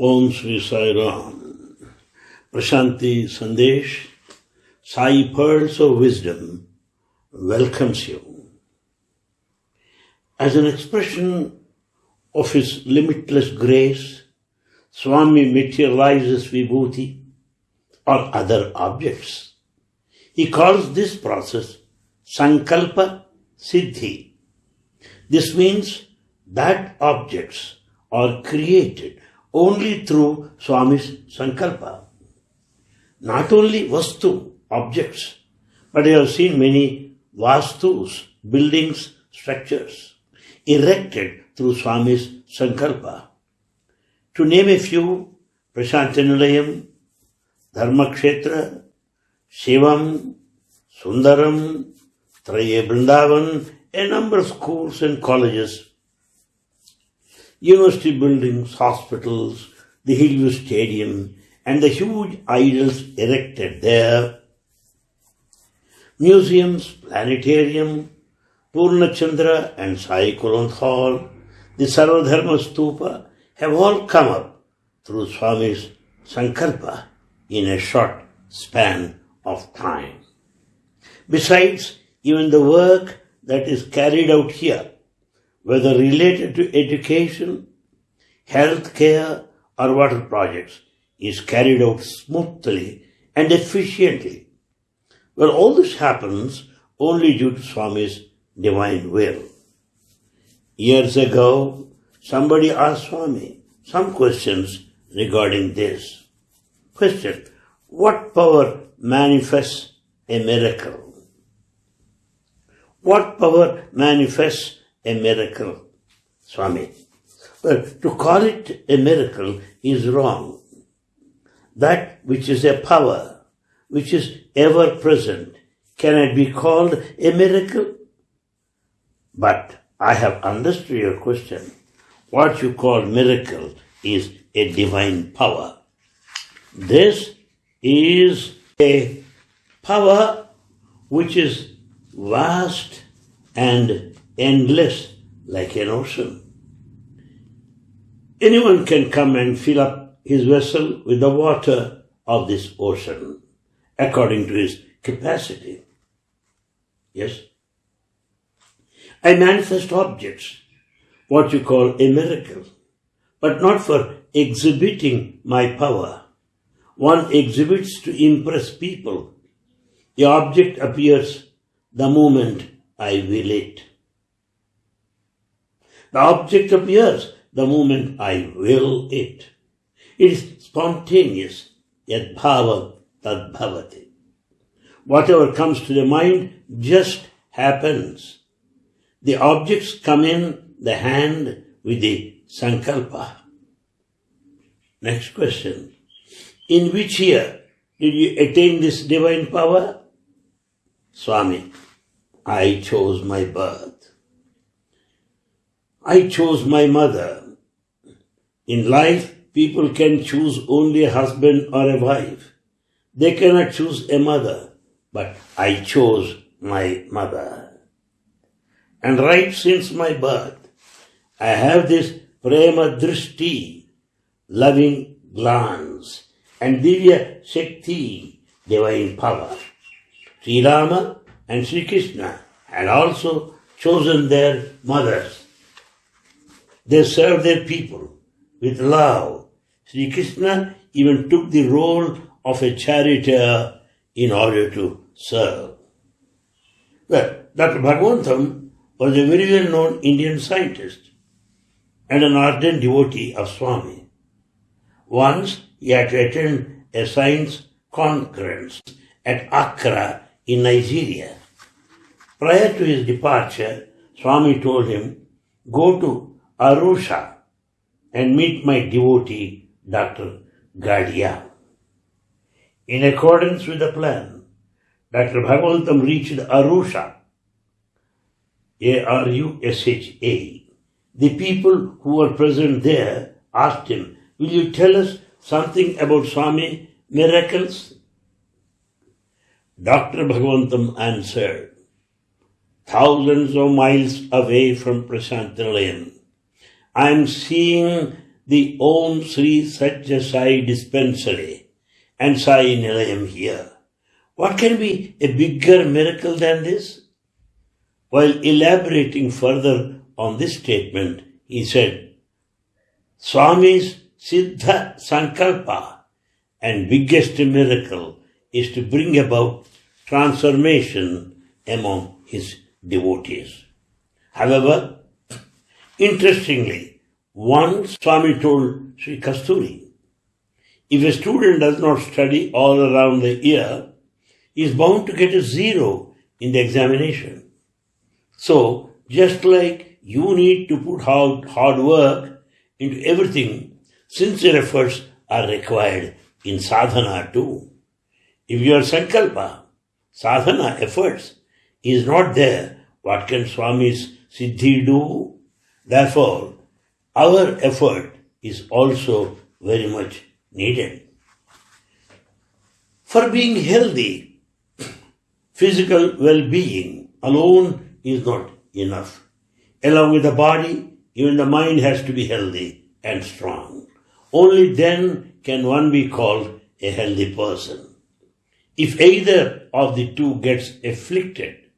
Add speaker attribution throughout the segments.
Speaker 1: Om Sri Sai Ram. Prashanti Sandesh, Sai Pearls of Wisdom welcomes you. As an expression of his limitless grace, Swami materializes Vibhuti or other objects. He calls this process Sankalpa Siddhi. This means that objects are created only through Swami's Sankalpa. Not only Vastu, objects, but I have seen many Vastus, buildings, structures, erected through Swami's Sankalpa. To name a few, Prashantanilayam, Dharmakshetra, Shivam, Sundaram, Traye Vrindavan, a number of schools and colleges, university buildings, hospitals, the Hillview Stadium, and the huge idols erected there. Museums, planetarium, Purnachandra and Sai Kulwant Hall, the Sarvadharma Stupa have all come up through Swami's Sankalpa in a short span of time. Besides, even the work that is carried out here, whether related to education, health care, or water projects, is carried out smoothly and efficiently. Well, all this happens only due to Swami's divine will. Years ago, somebody asked Swami some questions regarding this. Question What power manifests a miracle? What power manifests a miracle? Swami. But to call it a miracle is wrong. That which is a power, which is ever present, can it be called a miracle? But I have understood your question. What you call miracle is a divine power. This is a power which is vast and endless like an ocean. Anyone can come and fill up his vessel with the water of this ocean according to his capacity. Yes? I manifest objects, what you call a miracle, but not for exhibiting my power. One exhibits to impress people. The object appears the moment I will it. The object appears the moment I will it. It is spontaneous, yet bhava tad bhavati. Whatever comes to the mind just happens. The objects come in the hand with the sankalpa. Next question. In which year did you attain this divine power? Swami, I chose my birth. I chose my mother. In life, people can choose only a husband or a wife. They cannot choose a mother, but I chose my mother. And right since my birth, I have this prema drishti, loving glance, and divya shakti, divine power. Sri Rama and Sri Krishna had also chosen their mothers. They served their people with love. Sri Krishna even took the role of a charioteer in order to serve. Well, Dr. Bhagwantam was a very well known Indian scientist and an ardent devotee of Swami. Once he had to attend a science conference at Accra in Nigeria. Prior to his departure, Swami told him, Go to Arusha and meet my devotee, Dr. Gadia. In accordance with the plan, Dr. Bhagavantam reached Arusha, A-R-U-S-H-A. The people who were present there asked him, Will you tell us something about Swami miracles? Dr. Bhagavantam answered, Thousands of miles away from Prashantilayam, I am seeing the Om Sri Satya Sai dispensary and Sai Nilayam here. What can be a bigger miracle than this? While elaborating further on this statement, he said, Swami's Siddha Sankalpa and biggest miracle is to bring about transformation among his devotees. However, interestingly, once Swami told Sri Kasturi, if a student does not study all around the year, he is bound to get a zero in the examination. So, just like you need to put hard, hard work into everything, sincere efforts are required in sadhana too. If your sankalpa, sadhana efforts, is not there, what can Swami's siddhi do? Therefore, our effort is also very much needed. For being healthy, physical well-being alone is not enough. Along with the body, even the mind has to be healthy and strong. Only then can one be called a healthy person. If either of the two gets afflicted,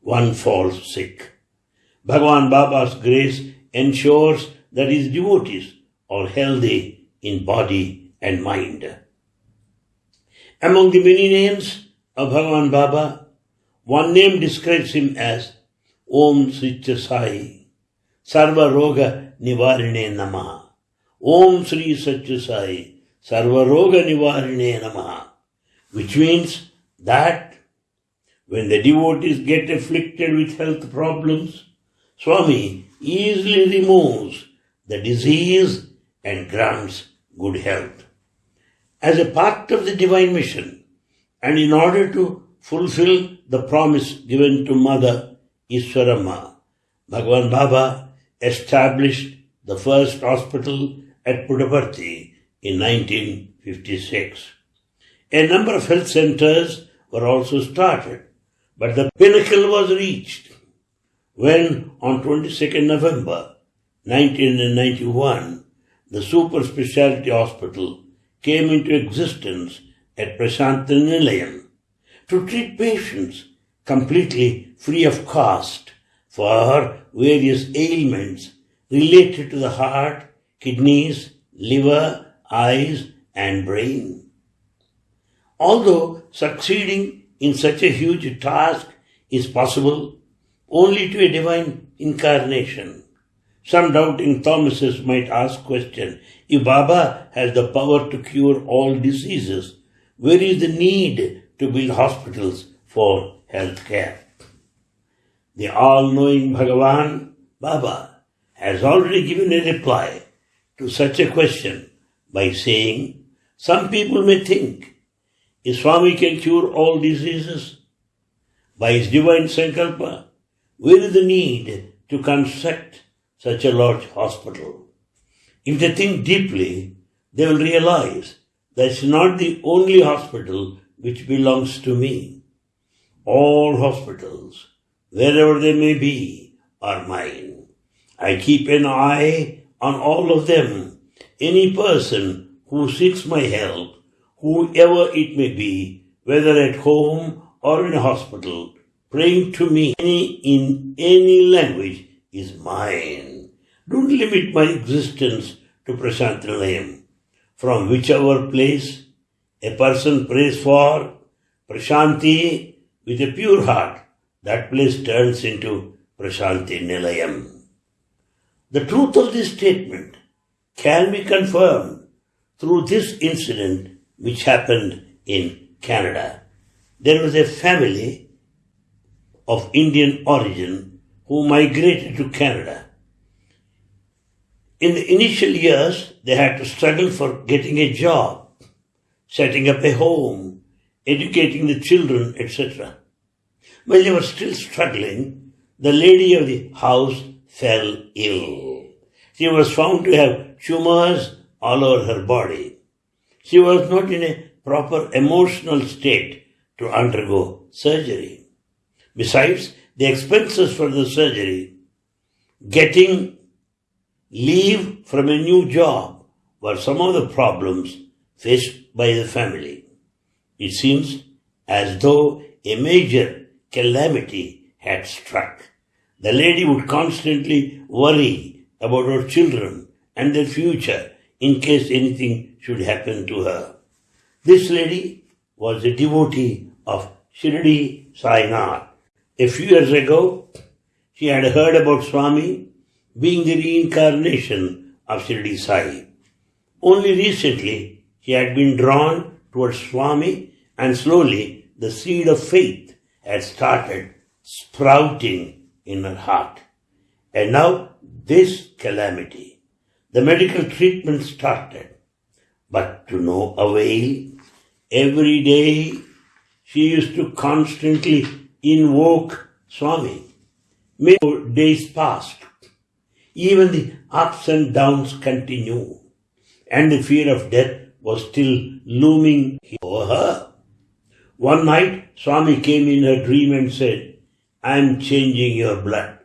Speaker 1: one falls sick. Bhagavan Baba's grace ensures that his devotees are healthy in body and mind. Among the many names of Bhagavan Baba, one name describes him as Om Sri Sai, Sarva Roga Nivarine Namaha. Om Sri Satya Sai, Sarva Roga Nivarine Namaha. Which means that when the devotees get afflicted with health problems, Swami easily removes the disease and grants good health. As a part of the divine mission, and in order to fulfill the promise given to Mother Easwaramma, Bhagavan Baba established the first hospital at Puttaparthi in 1956. A number of health centers were also started, but the pinnacle was reached when on 22nd November 1991 the super specialty hospital came into existence at Prasanthi Nilayam to treat patients completely free of cost for various ailments related to the heart, kidneys, liver, eyes, and brain. Although succeeding in such a huge task is possible only to a divine incarnation, some doubting Thomases might ask question, if Baba has the power to cure all diseases, where is the need to build hospitals for health care. The all-knowing Bhagavan, Baba, has already given a reply to such a question by saying, some people may think, if Swami can cure all diseases by his divine sankalpa, where is the need to construct such a large hospital? If they think deeply, they will realize that it's not the only hospital which belongs to me. All hospitals, wherever they may be, are mine. I keep an eye on all of them. Any person who seeks my help, whoever it may be, whether at home or in a hospital, praying to me in any language is mine. Don't limit my existence to Prasanthi From whichever place a person prays for Prashanti with a pure heart, that place turns into Prashanti Nilayam. The truth of this statement can be confirmed through this incident which happened in Canada. There was a family of Indian origin who migrated to Canada. In the initial years, they had to struggle for getting a job, setting up a home, educating the children, etc. While they were still struggling, the lady of the house fell ill. She was found to have tumors all over her body. She was not in a proper emotional state to undergo surgery. Besides, the expenses for the surgery, getting leave from a new job, were some of the problems faced by the family. It seems as though a major calamity had struck. The lady would constantly worry about her children and their future in case anything should happen to her. This lady was a devotee of Shirdi Sainath. A few years ago, she had heard about Swami being the reincarnation of Shirdi Sai. Only recently, she had been drawn towards Swami and slowly the seed of faith had started sprouting in her heart. And now this calamity, the medical treatment started, but to no avail. Every day she used to constantly invoke Swami. Many days passed. Even the ups and downs continued, and the fear of death was still looming over her. One night, Swami came in her dream and said, I am changing your blood.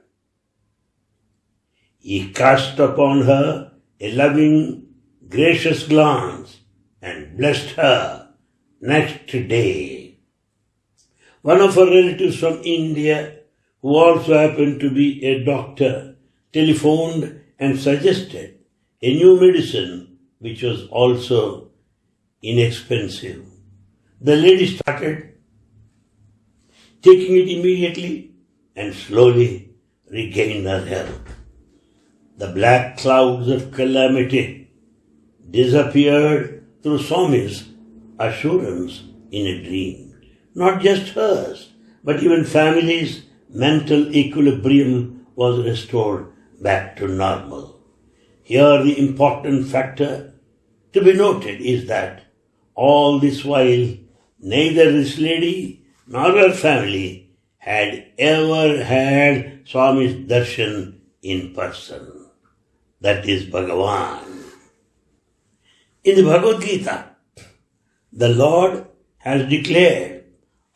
Speaker 1: He cast upon her a loving, gracious glance and blessed her next day. One of her relatives from India, who also happened to be a doctor, telephoned and suggested a new medicine which was also inexpensive. The lady started taking it immediately and slowly regained her health. The black clouds of calamity disappeared through Swami's assurance in a dream. Not just hers, but even family's mental equilibrium was restored back to normal. Here the important factor to be noted is that all this while neither this lady nor her family had ever had Swami's darshan in person. That is Bhagavan. In the Bhagavad Gita, the Lord has declared,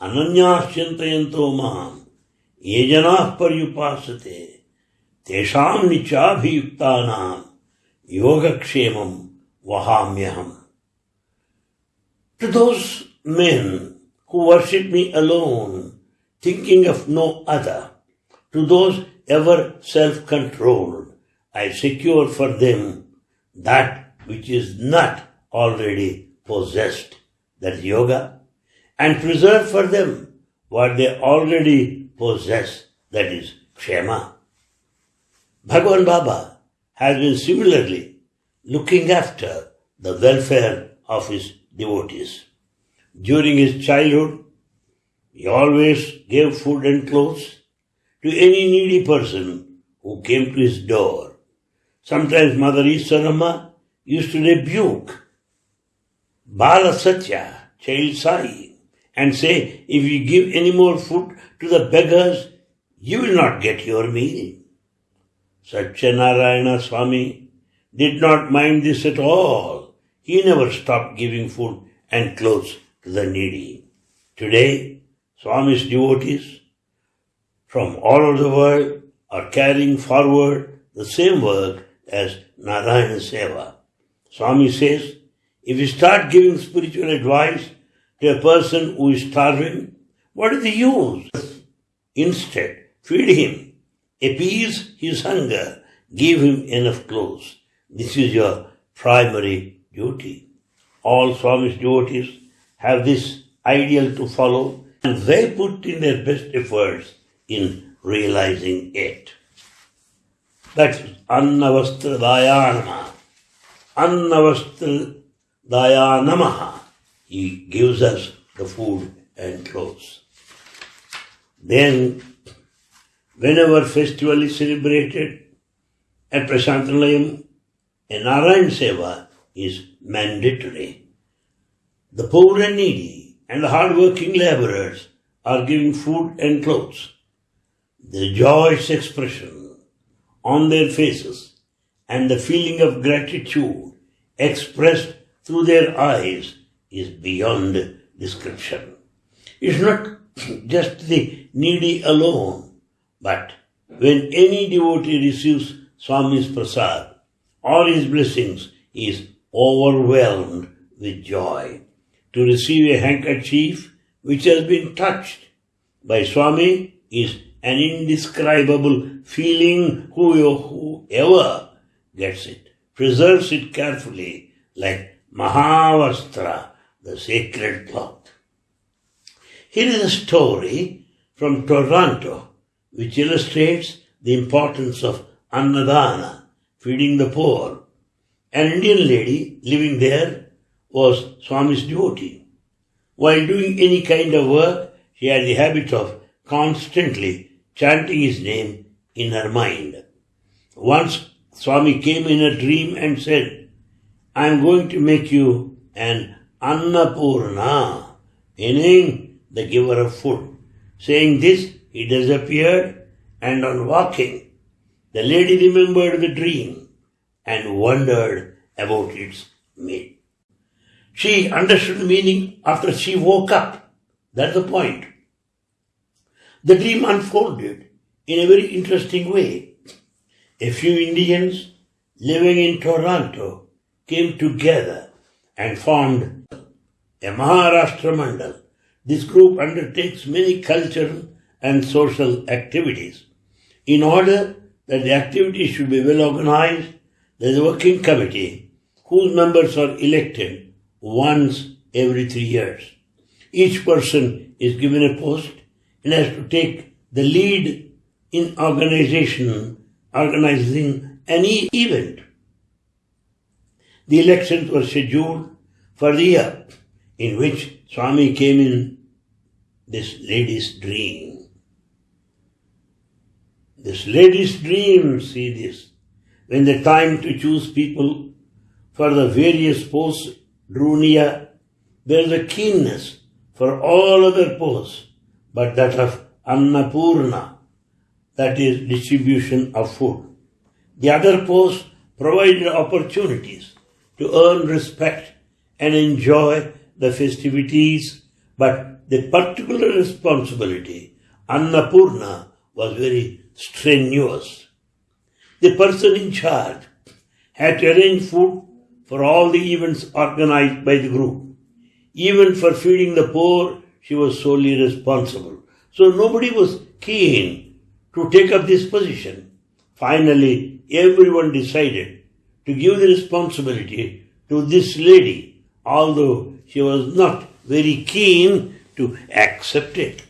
Speaker 1: अनन्याश्चिन्तयन्तो माम् ये जना पर्युपासते तेषाम् निचाभियुक्तानाम् योगक्षेमम् वहाम्यहम्। To those men who worship me alone thinking of no other to those ever self controlled I secure for them that which is not already possessed that yoga and preserve for them what they already possess, that is kshema. Bhagavan Baba has been similarly looking after the welfare of his devotees. During his childhood, he always gave food and clothes to any needy person who came to his door. Sometimes Mother Easwaramma used to rebuke Bala Satya, Sai, and say, if you give any more food to the beggars, you will not get your meal. Satyanarayana Swami did not mind this at all. He never stopped giving food and clothes to the needy. Today, Swami's devotees from all over the world are carrying forward the same work as Narayana Seva. Swami says, if you start giving spiritual advice to a person who is starving, what is the use? Instead, feed him, appease his hunger, give him enough clothes. This is your primary duty. All Swami's devotees have this ideal to follow and they put in their best efforts in realizing it. That's Annavastra Dayanama. Annavastra Dayanamaha. He gives us the food and clothes. Then, whenever festival is celebrated at Prasantalayam, a Narayan Seva is mandatory. The poor and needy and the hard-working laborers are given food and clothes. The joyous expression on their faces and the feeling of gratitude expressed through their eyes is beyond description. It's not just the needy alone, but when any devotee receives Swami's prasad or his blessings, is overwhelmed with joy. To receive a handkerchief which has been touched by Swami is an indescribable feeling whoever gets it, preserves it carefully like Mahavastra, the sacred cloth. Here is a story from Toronto which illustrates the importance of Annadana, feeding the poor. An Indian lady living there was Swami's devotee. While doing any kind of work, she had the habit of constantly chanting his name in her mind. Once Swami came in a dream and said, I am going to make you an Annapurna, meaning the giver of food. Saying this, he disappeared and on walking, the lady remembered the dream and wondered about its meaning. She understood the meaning after she woke up. That's the point. The dream unfolded in a very interesting way. A few Indians living in Toronto came together and formed a Maharashtra Mandal. This group undertakes many cultural and social activities. In order that the activities should be well organized, there is a working committee whose members are elected once every three years. Each person is given a post and has to take the lead in organization, organizing any event. The elections were scheduled for the year in which Swami came in this lady's dream. This lady's dream, see this, when the time to choose people for the various posts drew near, there is a keenness for all other posts, but that of Annapurna, that is distribution of food. The other posts provided opportunities to earn respect and enjoy the festivities, but the particular responsibility, Annapurna, was very strenuous. The person in charge had to arrange food for all the events organized by the group. Even for feeding the poor, she was solely responsible. So nobody was keen to take up this position. Finally, everyone decided to give the responsibility to this lady, although she was not very keen to accept it.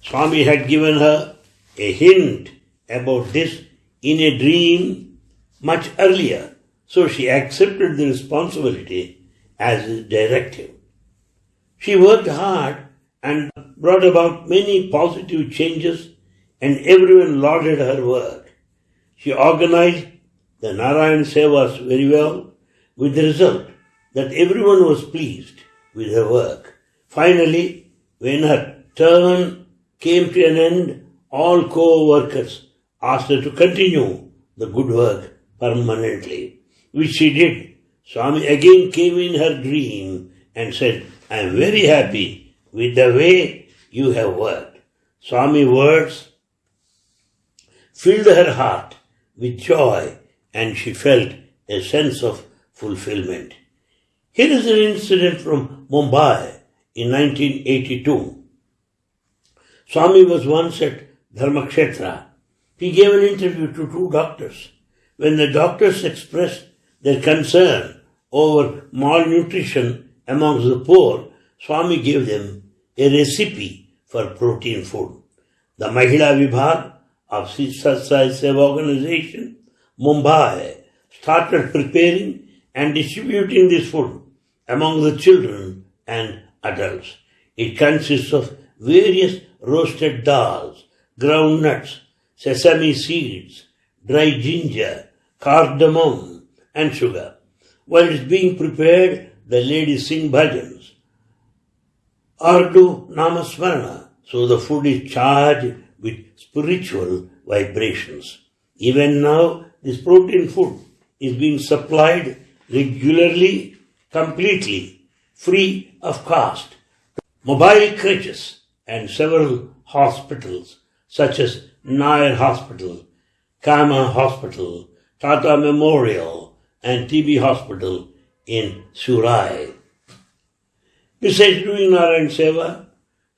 Speaker 1: Swami had given her a hint about this in a dream much earlier. So she accepted the responsibility as a directive. She worked hard and brought about many positive changes and everyone lauded her work. She organized the Narayan Sevas very well with the result that everyone was pleased with her work. Finally, when her term came to an end, all co-workers asked her to continue the good work permanently which she did. Swami again came in her dream and said, I am very happy with the way you have worked. Swami words filled her heart with joy and she felt a sense of fulfillment. Here is an incident from Mumbai in 1982. Swami was once at Dharmakshetra. He gave an interview to two doctors. When the doctors expressed their concern over malnutrition amongst the poor, Swami gave them a recipe for protein food. The Mahila Vibhag of Satsai Seva organization, Mumbai, started preparing and distributing this food among the children and adults. It consists of various roasted dals, ground nuts, sesame seeds, dry ginger, cardamom, and sugar. While it's being prepared, the ladies sing bhajans or do namasmarana, so the food is charged with spiritual vibrations. Even now, this protein food is being supplied regularly, completely, free of cost. Mobile Creches and several hospitals such as Nair Hospital, Cama Hospital, Tata Memorial, and TB Hospital in Sewri. Besides doing Narayan Seva,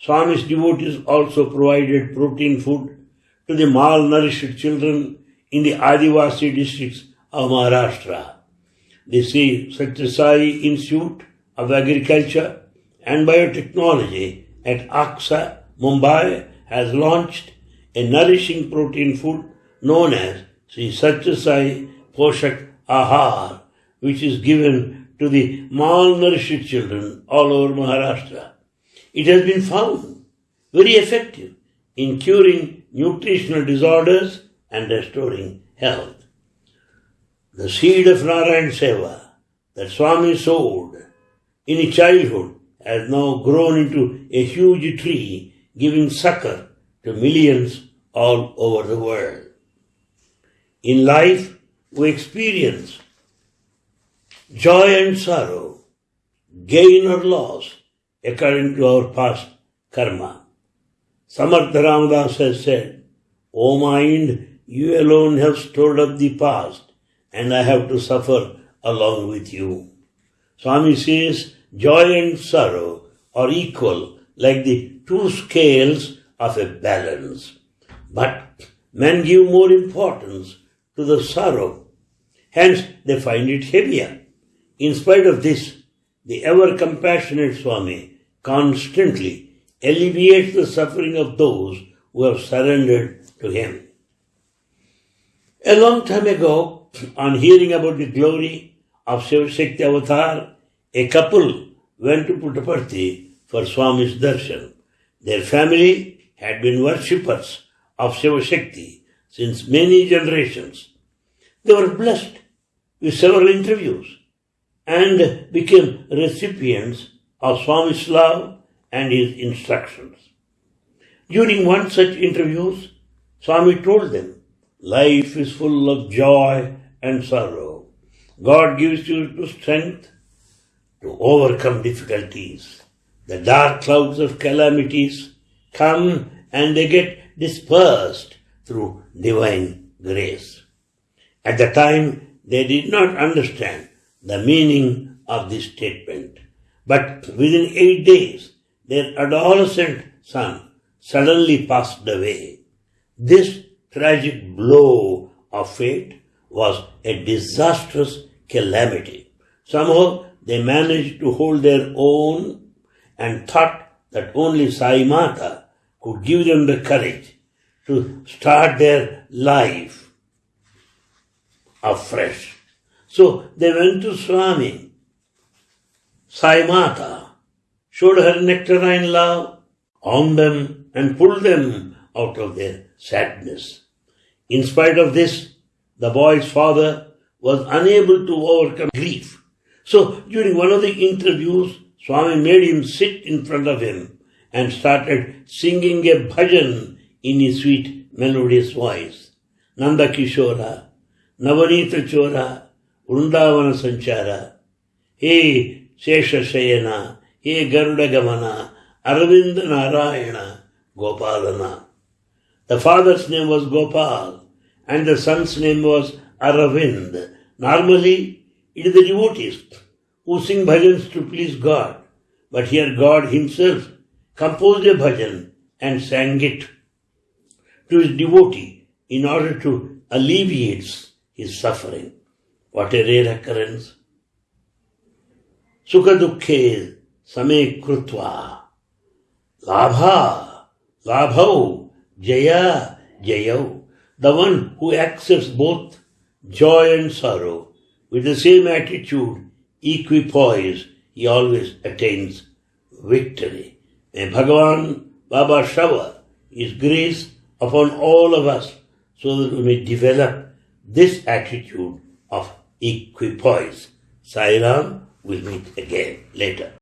Speaker 1: Swami's devotees also provided protein food to the malnourished children in the Adivasi districts of Maharashtra. The Sri Institute of Agriculture and Biotechnology at Aksa, Mumbai has launched a nourishing protein food known as Sri Satya Sai Poshak Ahar, which is given to the malnourished children all over Maharashtra. It has been found very effective in curing nutritional disorders and restoring health. The seed of Narayan Seva that Swami sowed in his childhood has now grown into a huge tree giving succor to millions all over the world. In life, we experience joy and sorrow, gain or loss, according to our past karma. Samartha Ramadas has said, O mind, you alone have stored up the past, and I have to suffer along with you. Swami says, joy and sorrow are equal like the two scales of a balance. But men give more importance to the sorrow, hence they find it heavier. In spite of this, the ever compassionate Swami constantly alleviates the suffering of those who have surrendered to him. A long time ago, on hearing about the glory of Shiva Shakti Avatar, a couple went to Puttaparthi for Swami's darshan. Their family had been worshippers of Shiva Shakti since many generations. They were blessed with several interviews and became recipients of Swami's love and his instructions. During one such interview, Swami told them, Life is full of joy and sorrow. God gives you the strength to overcome difficulties. The dark clouds of calamities come and they get dispersed through divine grace. At the time, they did not understand the meaning of this statement. But within eight days, their adolescent son suddenly passed away. This tragic blow of fate was a disastrous calamity. Somehow they managed to hold their own and thought that only Sai Mata could give them the courage to start their life afresh. So they went to Swami. Sai Mata showed her nectarine love on them and pulled them out of their sadness. In spite of this, the boy's father was unable to overcome grief. So during one of the interviews, Swami made him sit in front of him and started singing a bhajan in his sweet melodious voice. Nanda Kishora, Navanita Chora, Vrindavana Sanchara. Hey, sesha Shayana, Hey Garuda Gamana, Aravind Narayana, Gopalana. The father's name was Gopal and the son's name was Aravind. Normally, it is the devotees who sing bhajans to please God. But here God himself composed a bhajan and sang it to his devotee in order to alleviate his suffering. What a rare occurrence. Sukha same krutva. Labha, labhau, jaya, jayau. The one who accepts both joy and sorrow with the same attitude, equipoise, he always attains victory. May Bhagavan Baba shower his grace upon all of us so that we may develop this attitude of equipoise. Sairam will meet again later.